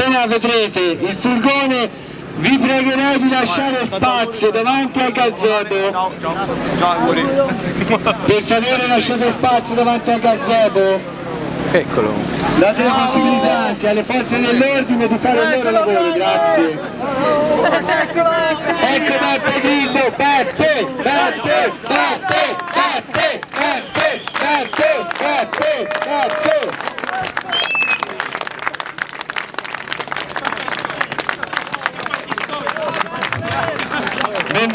appena vedrete il furgone vi pregherei di lasciare spazio davanti al gazebo per favore lasciate spazio davanti al gazebo Eccolo. Date la possibilità anche alle forze dell'ordine di fare il loro lavoro, grazie. Ecco Beppe Grillo, Beppe, Beppe, Beppe, Beppe, Beppe, Beppe, Beppe, Beppe.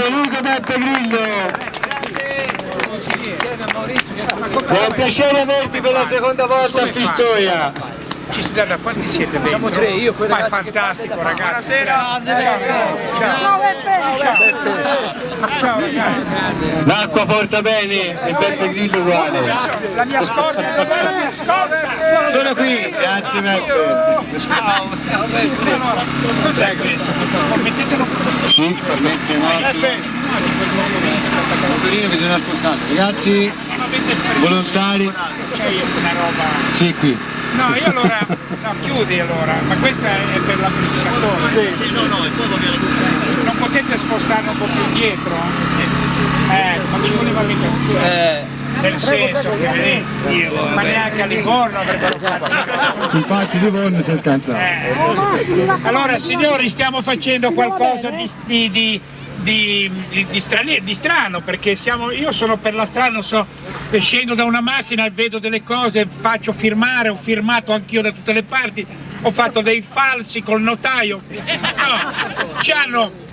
Benvenuto Beppe Grillo! È un piacere averti per la seconda volta a Pistoia. Ci si da quanti siete? Siamo tre, io quello Ma è fantastico ragazzi. Buonasera. Ciao Beppe! Ciao ragazzi. L'acqua porta bene e Beppe Grillo uguale. La mia scorta, la mia scorta? Sono qui, grazie Beppe. Sì, permette no. Motorino bisogna spostare. Ragazzi, volontari. Una roba. Sì, qui. No, io allora, no, chiudi allora, ma questa è per l'amministratore. Sì, no, no, Non potete spostarlo un po' più indietro? Eh, ma ci voleva mica Eh, nel senso che vedi, ma neanche a Livorno avrebbero fatto. infatti Livorno si è scansato. Eh. Allora signori stiamo facendo qualcosa di, di, di, di strano perché siamo, io sono per la strada, non so, scendo da una macchina e vedo delle cose, faccio firmare, ho firmato anch'io da tutte le parti, ho fatto dei falsi col notaio, no, ci hanno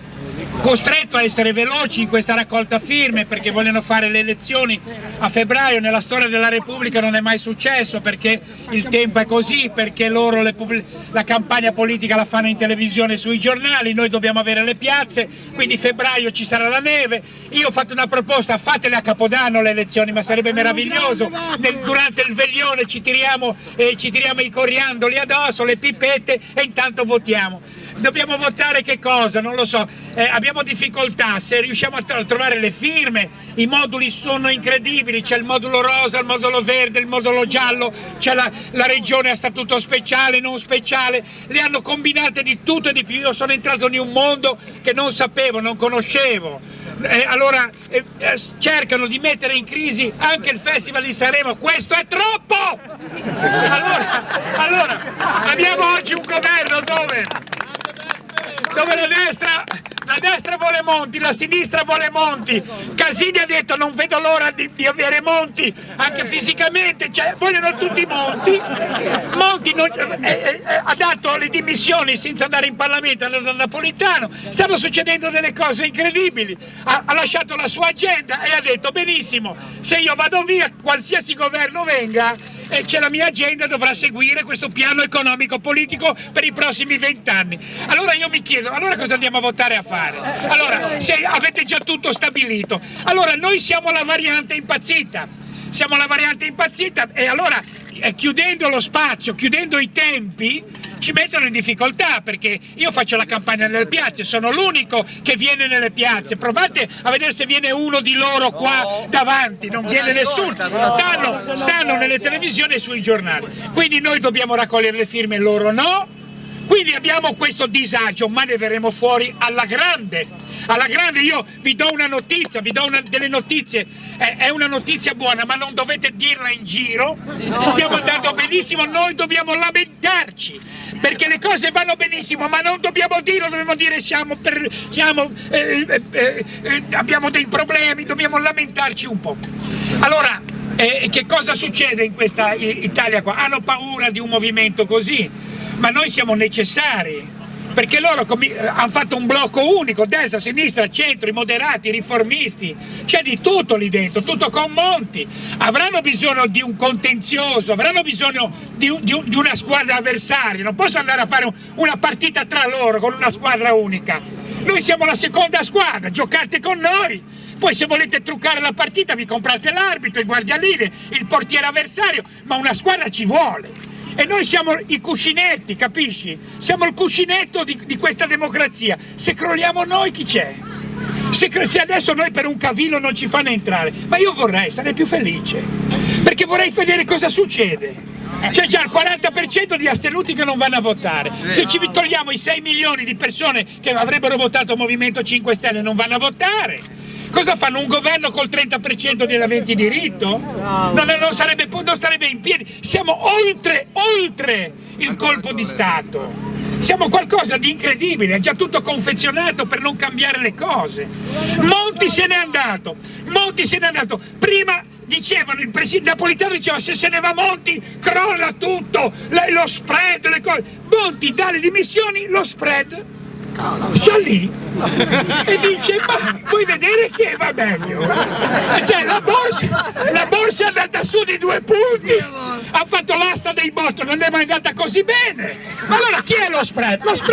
costretto a essere veloci in questa raccolta firme perché vogliono fare le elezioni a febbraio, nella storia della Repubblica non è mai successo perché il tempo è così, perché loro la campagna politica la fanno in televisione e sui giornali, noi dobbiamo avere le piazze, quindi febbraio ci sarà la neve, io ho fatto una proposta, fatele a Capodanno le elezioni, ma sarebbe meraviglioso, Nel- durante il veglione ci tiriamo, eh, ci tiriamo i coriandoli addosso, le pipette e intanto votiamo. Dobbiamo votare che cosa? Non lo so, Eh, abbiamo difficoltà, se riusciamo a, tro- a trovare le firme, i moduli sono incredibili, c'è il modulo rosa, il modulo verde, il modulo giallo, c'è la, la regione a statuto speciale, non speciale, le hanno combinate di tutto e di più, io sono entrato in un mondo che non sapevo, non conoscevo. Eh, allora eh, eh, cercano di mettere in crisi anche il Festival di Sanremo, questo è troppo! Allora, allora abbiamo oggi un governo dove? Dove la destra, la destra vuole Monti, la sinistra vuole Monti. Casini ha detto non vedo l'ora di, di avere Monti, anche fisicamente, cioè, vogliono tutti Monti. Monti non- eh, eh, ha dato le dimissioni senza andare in Parlamento alla Napolitano, stanno succedendo delle cose incredibili. Ha, ha lasciato la sua agenda e ha detto benissimo, se io vado via, qualsiasi governo venga, e c'è la mia agenda dovrà seguire questo piano economico politico per i prossimi vent'anni. Allora io mi chiedo, allora cosa andiamo a votare a fare? Allora, se avete già tutto stabilito, allora noi siamo la variante impazzita, siamo la variante impazzita e allora chiudendo lo spazio, chiudendo i tempi, ci mettono in difficoltà perché io faccio la campagna nelle piazze, sono l'unico che viene nelle piazze, provate a vedere se viene uno di loro qua davanti, non viene nessuno, stanno, stanno nelle televisioni e sui giornali, quindi noi dobbiamo raccogliere le firme, loro no, quindi abbiamo questo disagio, ma ne verremo fuori alla grande. Alla grande io vi do una notizia, vi do una- delle notizie, è, è una notizia buona, ma non dovete dirla in giro. Stiamo andando benissimo, noi dobbiamo lamentarci, perché le cose vanno benissimo, ma non dobbiamo dirlo, dobbiamo dire siamo per, siamo, eh, eh, eh, eh, abbiamo dei problemi, dobbiamo lamentarci un po'. Allora, eh, che cosa succede in questa Italia qua? Hanno paura di un movimento così, ma noi siamo necessari. Perché loro eh, hanno fatto un blocco unico, destra, sinistra, centro, i moderati, i riformisti, c'è di tutto lì dentro, tutto con Monti. Avranno bisogno di un contenzioso, avranno bisogno di, di di una squadra avversaria, non possono andare a fare un- una partita tra loro con una squadra unica. Noi siamo la seconda squadra, giocate con noi. Poi se volete truccare la partita vi comprate l'arbitro, il guardialine, il portiere avversario, ma una squadra ci vuole. E noi siamo i cuscinetti, capisci? Siamo il cuscinetto di, di questa democrazia. Se crolliamo noi chi c'è? Se, se adesso noi per un cavillo non ci fanno entrare, ma io vorrei, sarei più felice, perché vorrei vedere cosa succede. C'è già il 40% di astenuti che non vanno a votare. Se ci togliamo i 6 milioni di persone che avrebbero votato Movimento 5 Stelle non vanno a votare. Cosa fanno? Un governo col 30% di aventi diritto? Non, non, sarebbe, non starebbe in piedi. Siamo oltre, oltre il colpo di Stato. Siamo qualcosa di incredibile, è già tutto confezionato per non cambiare le cose. Monti se n'è andato, Monti se n'è andato. Prima dicevano, il presidente Napolitano diceva se se ne va Monti crolla tutto, lo spread, le cose. Monti dà le dimissioni, lo spread sta lì e dice ma vuoi vedere che va meglio. Cioè la borsa, la borsa è andata su di due punti ha fatto l'asta dei botto non è mai andata così bene. Ma allora chi è lo spread? lo spread